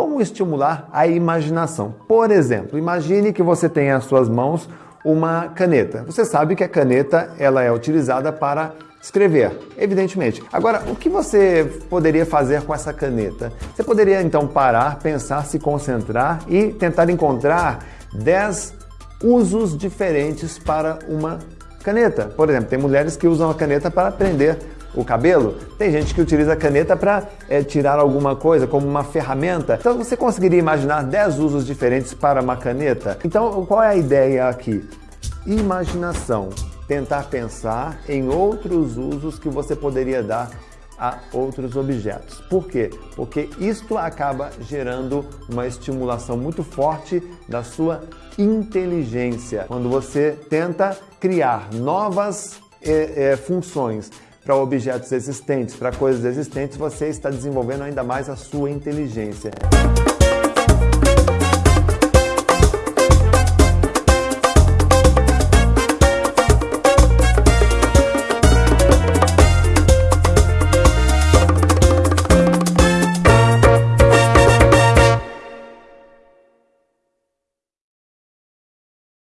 Como estimular a imaginação? Por exemplo, imagine que você tem em suas mãos uma caneta. Você sabe que a caneta ela é utilizada para escrever, evidentemente. Agora, o que você poderia fazer com essa caneta? Você poderia então parar, pensar, se concentrar e tentar encontrar 10 usos diferentes para uma caneta. Por exemplo, tem mulheres que usam a caneta para prender o cabelo, tem gente que utiliza a caneta para é, tirar alguma coisa, como uma ferramenta. Então você conseguiria imaginar 10 usos diferentes para uma caneta? Então qual é a ideia aqui? Imaginação. Tentar pensar em outros usos que você poderia dar a outros objetos. Por quê? Porque isto acaba gerando uma estimulação muito forte da sua inteligência. Quando você tenta criar novas é, é, funções para objetos existentes, para coisas existentes, você está desenvolvendo ainda mais a sua inteligência.